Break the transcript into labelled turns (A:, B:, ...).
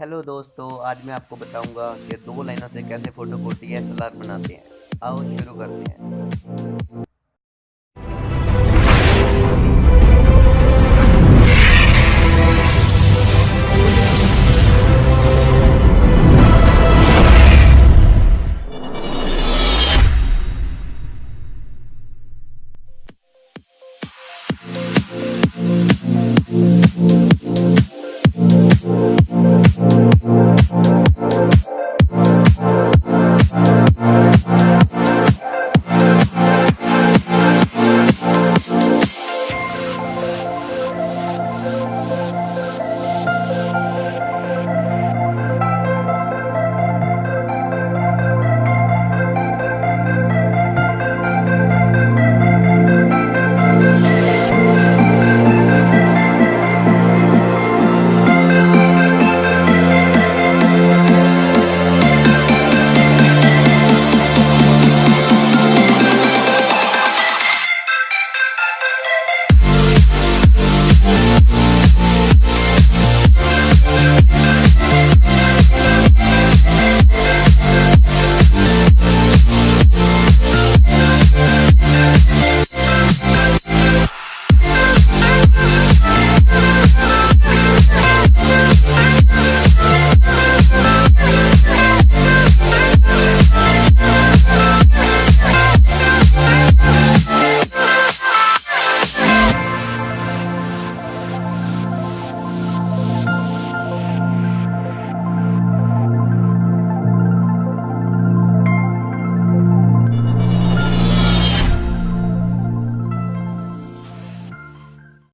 A: Hello दोस्तों, आज मैं आपको बताऊँगा कि दो लाइनों से कैसे फ़ोटो को डी बनाते हैं। आओ शुरू करते हैं।